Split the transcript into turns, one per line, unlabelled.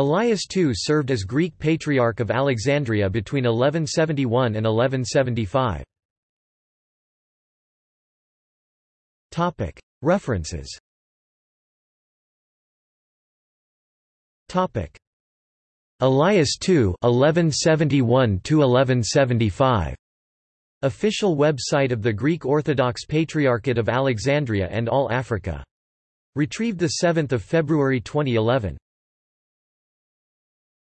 Elias II served as Greek Patriarch of Alexandria between 1171 and 1175. References Elias II 1171 1175 Official website of the Greek Orthodox Patriarchate of Alexandria and All Africa. Retrieved 7 February 2011.